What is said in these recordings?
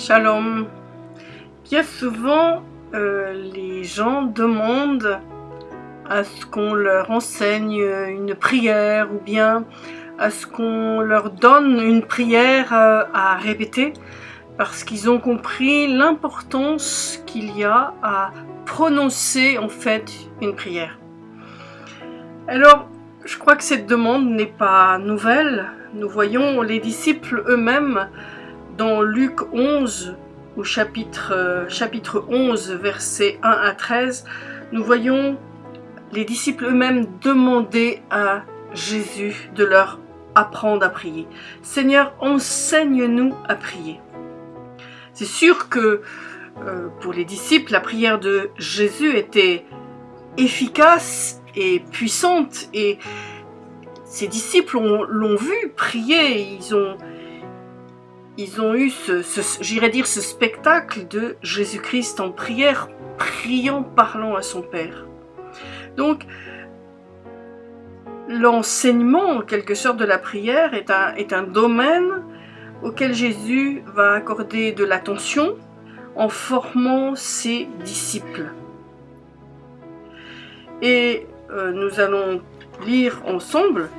Shalom. Bien souvent, euh, les gens demandent à ce qu'on leur enseigne une prière ou bien à ce qu'on leur donne une prière euh, à répéter parce qu'ils ont compris l'importance qu'il y a à prononcer en fait une prière. Alors, je crois que cette demande n'est pas nouvelle. Nous voyons les disciples eux-mêmes dans Luc 11, au chapitre, euh, chapitre 11, versets 1 à 13, nous voyons les disciples eux-mêmes demander à Jésus de leur apprendre à prier. Seigneur, enseigne-nous à prier. C'est sûr que euh, pour les disciples, la prière de Jésus était efficace et puissante et ces disciples l'ont vu prier, ils ont, ils ont eu ce, j'irais dire, ce spectacle de Jésus-Christ en prière, priant, parlant à son Père. Donc, l'enseignement, en quelque sorte, de la prière est un, domaine auquel Jésus va accorder de l'attention en formant ses disciples. Et euh, nous allons lire ensemble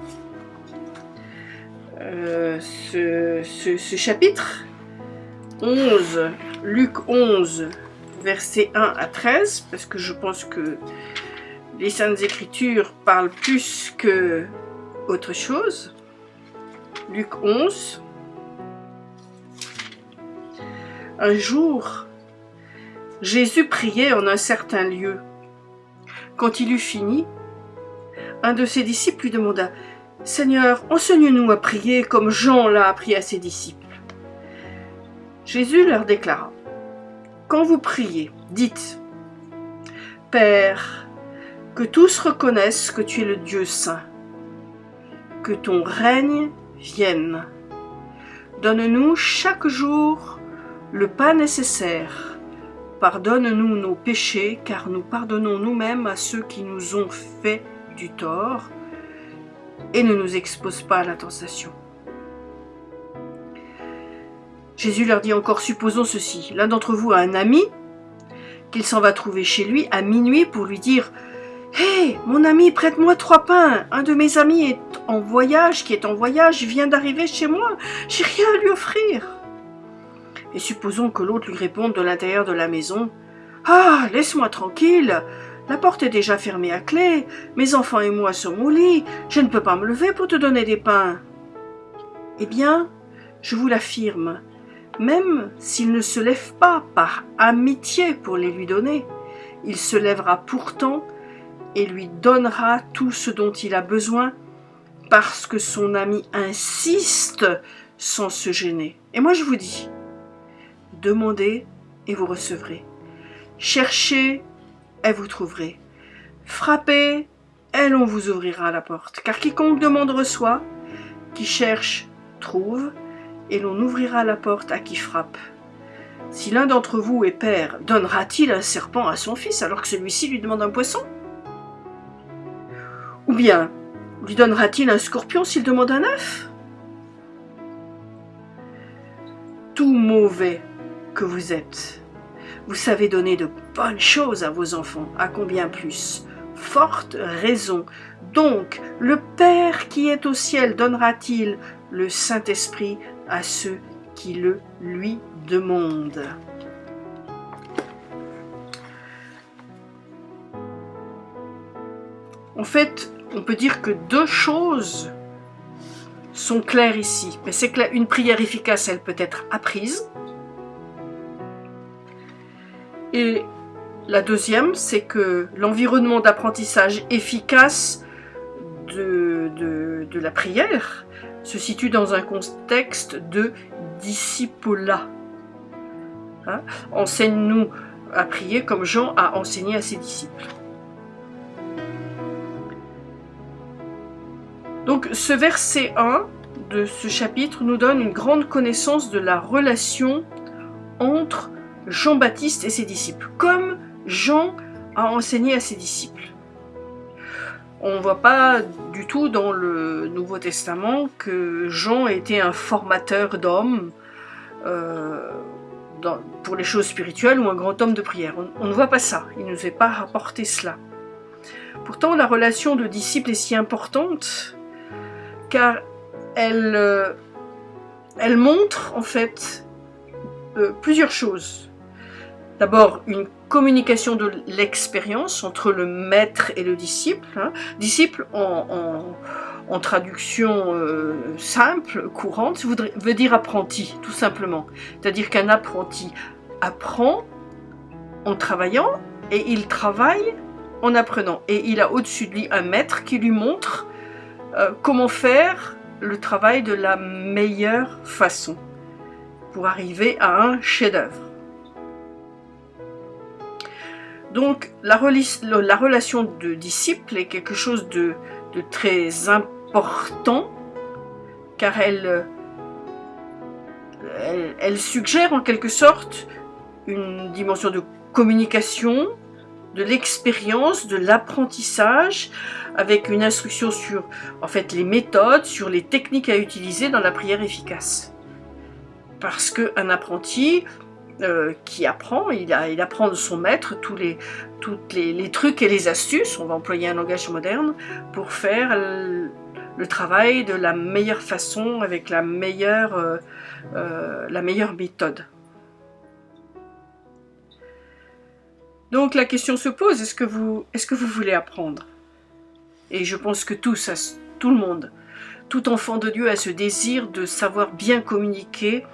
euh, ce, chapitre 11, Luc 11, versets 1 à 13, parce que je pense que les Saintes Écritures parlent plus que autre chose. Luc 11. Un jour, Jésus priait en un certain lieu. Quand il eut fini, un de ses disciples lui demanda Seigneur, enseigne-nous à prier comme Jean l'a appris à ses disciples. Jésus leur déclara, Quand vous priez, dites, Père, que tous reconnaissent que tu es le Dieu saint, que ton règne vienne. Donne-nous chaque jour le pain nécessaire. Pardonne-nous nos péchés, car nous pardonnons nous-mêmes à ceux qui nous ont fait du tort et ne nous expose pas à la tentation. Jésus leur dit encore, supposons ceci, l'un d'entre vous a un ami, qu'il s'en va trouver chez lui à minuit pour lui dire Hé, mon ami, prête-moi trois pains. Un de mes amis est en voyage, qui est en voyage, vient d'arriver chez moi. J'ai rien à lui offrir. Et supposons que l'autre lui réponde de l'intérieur de la maison Ah, laisse-moi tranquille. La porte est déjà fermée à clé, mes enfants et moi sommes au lit, je ne peux pas me lever pour te donner des pains. Eh bien, je vous l'affirme, même s'il ne se lève pas par amitié pour les lui donner, il se lèvera pourtant et lui donnera tout ce dont il a besoin parce que son ami insiste sans se gêner. Et moi je vous dis, demandez et vous recevrez. Cherchez et vous trouverez. Frappez, et l'on vous ouvrira la porte. Car quiconque demande reçoit, qui cherche trouve, et l'on ouvrira la porte à qui frappe. Si l'un d'entre vous est père, donnera-t-il un serpent à son fils alors que celui-ci lui demande un poisson? Ou bien lui donnera-t-il un scorpion s'il demande un œuf? Tout mauvais que vous êtes, vous savez donner de bonnes choses à vos enfants, à combien plus? Forte raison. Donc, le Père qui est au ciel donnera-t-il le Saint-Esprit à ceux qui le lui demandent? En fait, on peut dire que deux choses sont claires ici. Mais c'est que une prière efficace, elle peut être apprise, et la deuxième, c'est que l'environnement d'apprentissage efficace de, de, la prière se situe dans un contexte de discipolat. Hein? Enseigne-nous à prier comme Jean a enseigné à ses disciples. Donc ce verset 1 de ce chapitre nous donne une grande connaissance de la relation entre Jean-Baptiste et ses disciples, comme Jean a enseigné à ses disciples. On ne voit pas du tout dans le Nouveau Testament que Jean était un formateur d'hommes, euh, pour les choses spirituelles ou un grand homme de prière. On, ne voit pas ça, il ne nous est pas rapporté cela. Pourtant, la relation de disciple est si importante car elle, euh, montre en fait euh, plusieurs choses. D'abord, une communication de l'expérience entre le maître et le disciple. Hein. Disciple en, traduction euh, simple, courante, veut dire apprenti, tout simplement. C'est-à-dire qu'un apprenti apprend en travaillant et il travaille en apprenant. Et il a au-dessus de lui un maître qui lui montre euh, comment faire le travail de la meilleure façon pour arriver à un chef-d'œuvre. Donc la, relation de disciple est quelque chose de, très important car elle, elle, suggère en quelque sorte une dimension de communication, de l'expérience, de l'apprentissage, avec une instruction sur en fait les méthodes, sur les techniques à utiliser dans la prière efficace. Parce qu'un apprenti euh, qui apprend, il, apprend de son maître tous, les, trucs et les astuces, on va employer un langage moderne, pour faire le, travail de la meilleure façon, avec la meilleure, euh, euh, la meilleure méthode. Donc la question se pose, est-ce que, vous, voulez apprendre? Et je pense que tout le monde, tout enfant de Dieu a ce désir de savoir bien communiquer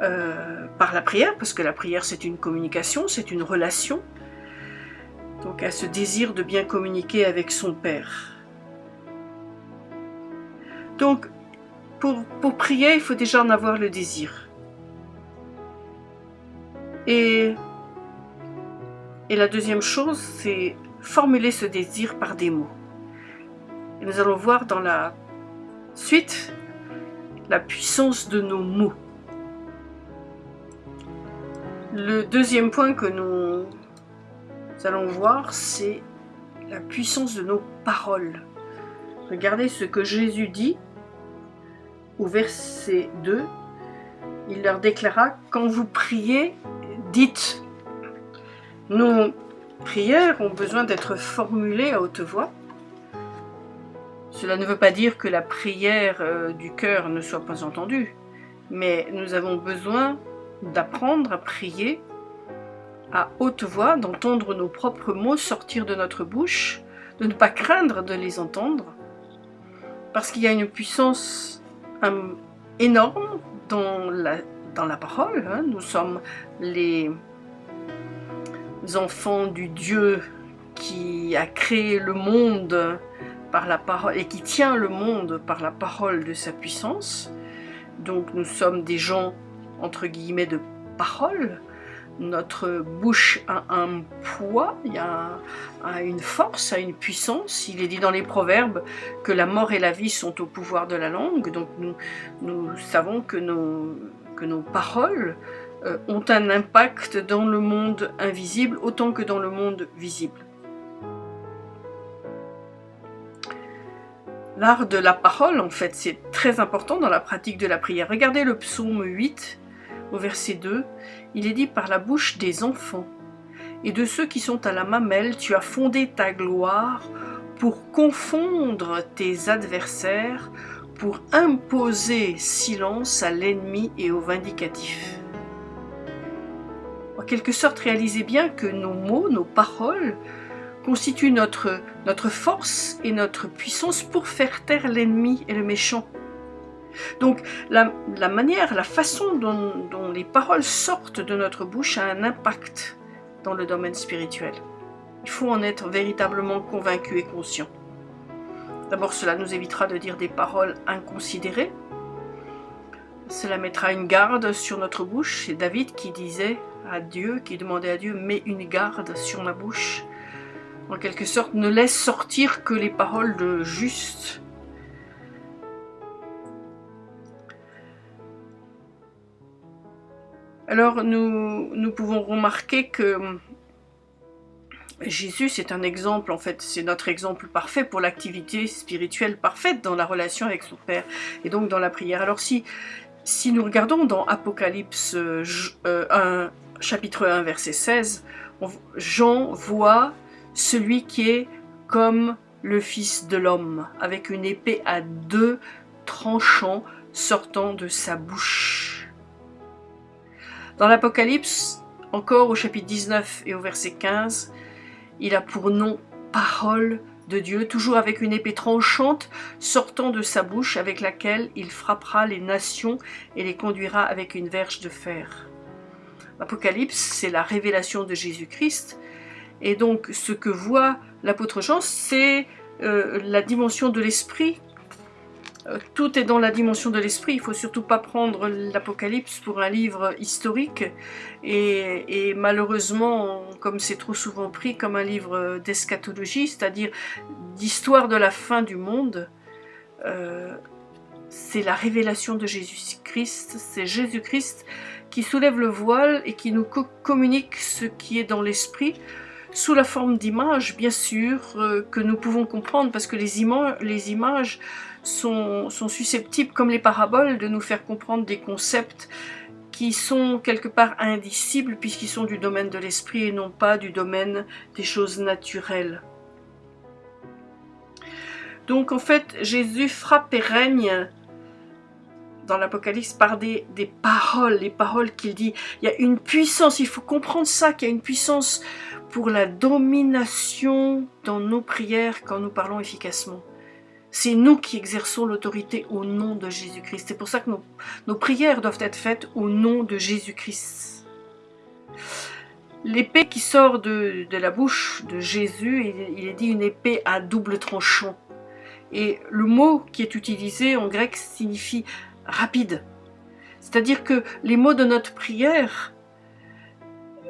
euh, par la prière, parce que la prière c'est une communication, c'est une relation. Donc à ce désir de bien communiquer avec son Père. Donc pour, pour prier, il faut déjà en avoir le désir. Et, et la deuxième chose, c'est formuler ce désir par des mots. Et nous allons voir dans la suite la puissance de nos mots. Le deuxième point que nous allons voir, c'est la puissance de nos paroles. Regardez ce que Jésus dit au verset 2. Il leur déclara, quand vous priez, dites. Nos prières ont besoin d'être formulées à haute voix. Cela ne veut pas dire que la prière euh, du cœur ne soit pas entendue, mais nous avons besoin d'apprendre à prier à haute voix, d'entendre nos propres mots sortir de notre bouche, de ne pas craindre de les entendre, parce qu'il y a une puissance euh, énorme dans la, dans la parole. Hein. Nous sommes les enfants du Dieu qui a créé le monde par la parole et qui tient le monde par la parole de sa puissance. Donc nous sommes des gens entre guillemets de parole. Notre bouche a un poids, il y a, une force, a une puissance. Il est dit dans les proverbes que la mort et la vie sont au pouvoir de la langue. Donc nous, nous savons que nos, que nos paroles euh, ont un impact dans le monde invisible autant que dans le monde visible. L'art de la parole, en fait, c'est très important dans la pratique de la prière. Regardez le psaume 8, au verset 2, il est dit par la bouche des enfants et de ceux qui sont à la mamelle, tu as fondé ta gloire pour confondre tes adversaires, pour imposer silence à l'ennemi et au vindicatif. En quelque sorte, réalisez bien que nos mots, nos paroles, constituent notre, notre force et notre puissance pour faire taire l'ennemi et le méchant. Donc la, manière, la façon dont, les paroles sortent de notre bouche a un impact dans le domaine spirituel. Il faut en être véritablement convaincu et conscient. D'abord, cela nous évitera de dire des paroles inconsidérées. Cela mettra une garde sur notre bouche. C'est David qui disait à Dieu, qui demandait à Dieu, mets une garde sur ma bouche. En quelque sorte, ne laisse sortir que les paroles de juste Alors nous, nous pouvons remarquer que Jésus, c'est un exemple, en fait, c'est notre exemple parfait pour l'activité spirituelle parfaite dans la relation avec son Père et donc dans la prière. Alors si, Si nous regardons dans Apocalypse 1, euh, chapitre 1, verset 16, Jean voit celui qui est comme le Fils de l'homme, avec une épée à deux tranchants sortant de sa bouche. Dans l'Apocalypse, encore au chapitre 19 et au verset 15, il a pour nom parole de Dieu, toujours avec une épée tranchante sortant de sa bouche, avec laquelle il frappera les nations et les conduira avec une verge de fer. L'Apocalypse, c'est la révélation de Jésus-Christ, et donc ce que voit l'apôtre Jean, c'est euh, la dimension de l'esprit. Tout est dans la dimension de l'esprit, il faut surtout pas prendre l'Apocalypse pour un livre historique, et, malheureusement, comme c'est trop souvent pris comme un livre d'eschatologie, c'est-à-dire d'histoire de la fin du monde, euh, c'est la révélation de Jésus-Christ, c'est Jésus-Christ qui soulève le voile et qui nous communique ce qui est dans l'esprit, sous la forme d'images, bien sûr, euh, que nous pouvons comprendre, parce que les, les images sont, susceptibles, comme les paraboles, de nous faire comprendre des concepts qui sont quelque part indicibles, puisqu'ils sont du domaine de l'esprit et non pas du domaine des choses naturelles. Donc en fait, Jésus frappe et règne dans l'Apocalypse par des, des, paroles, les paroles qu'il dit. Il y a une puissance, il faut comprendre ça, qu'il y a une puissance pour la domination dans nos prières quand nous parlons efficacement. C'est nous qui exerçons l'autorité au nom de Jésus-Christ. C'est pour ça que nos, prières doivent être faites au nom de Jésus-Christ. L'épée qui sort de, la bouche de Jésus, il, il est dit une épée à double tranchant. Et le mot qui est utilisé en grec signifie rapide. C'est-à-dire que les mots de notre prière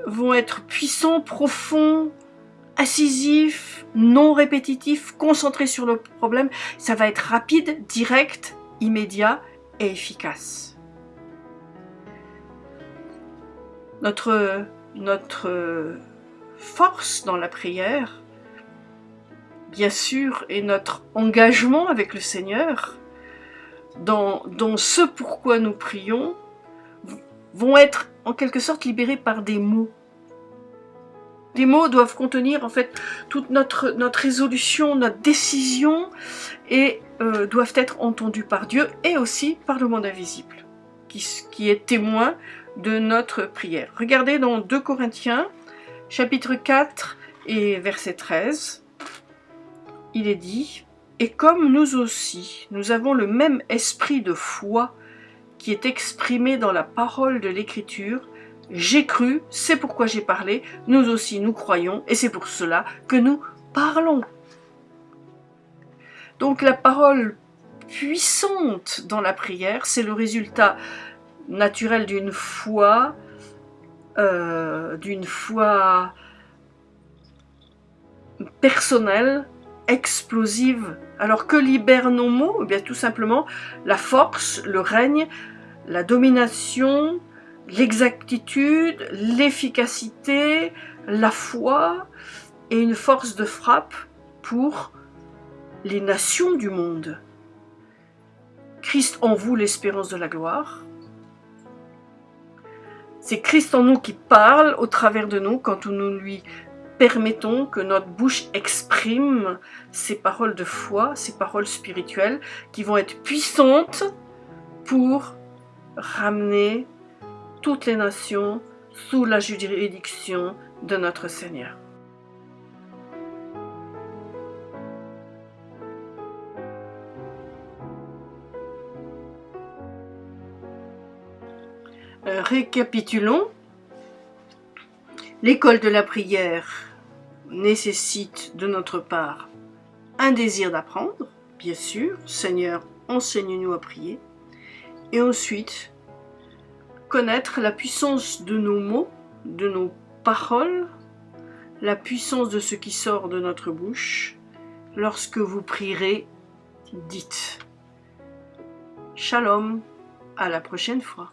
vont être puissants, profonds, incisifs, non répétitifs, concentrés sur le problème. Ça va être rapide, direct, immédiat et efficace. Notre, force dans la prière, bien sûr, est notre engagement avec le Seigneur, dans ce pourquoi nous prions, vont être en quelque sorte libérés par des mots. Les mots doivent contenir en fait toute notre, résolution, notre décision et euh, doivent être entendus par Dieu et aussi par le monde invisible qui, qui est témoin de notre prière. Regardez dans 2 Corinthiens chapitre 4 et verset 13, il est dit « Et comme nous aussi, nous avons le même esprit de foi qui est exprimé dans la parole de l'Écriture, j'ai cru, c'est pourquoi j'ai parlé, nous aussi nous croyons, et c'est pour cela que nous parlons. Donc la parole puissante dans la prière, c'est le résultat naturel d'une foi, euh, d'une foi personnelle, explosive. Alors que libèrent nos mots? Eh bien, Tout simplement la force, le règne, la domination, l'exactitude, l'efficacité, la foi et une force de frappe pour les nations du monde. Christ en vous, l'espérance de la gloire. C'est Christ en nous qui parle au travers de nous quand nous lui permettons que notre bouche exprime ces paroles de foi, ces paroles spirituelles qui vont être puissantes pour ramener les nations sous la juridiction de notre Seigneur. Euh, récapitulons. L'école de la prière nécessite de notre part un désir d'apprendre, bien sûr, Seigneur, enseigne-nous à prier, et ensuite connaître la puissance de nos mots, de nos paroles, la puissance de ce qui sort de notre bouche. Lorsque vous prierez, dites Shalom, à la prochaine fois.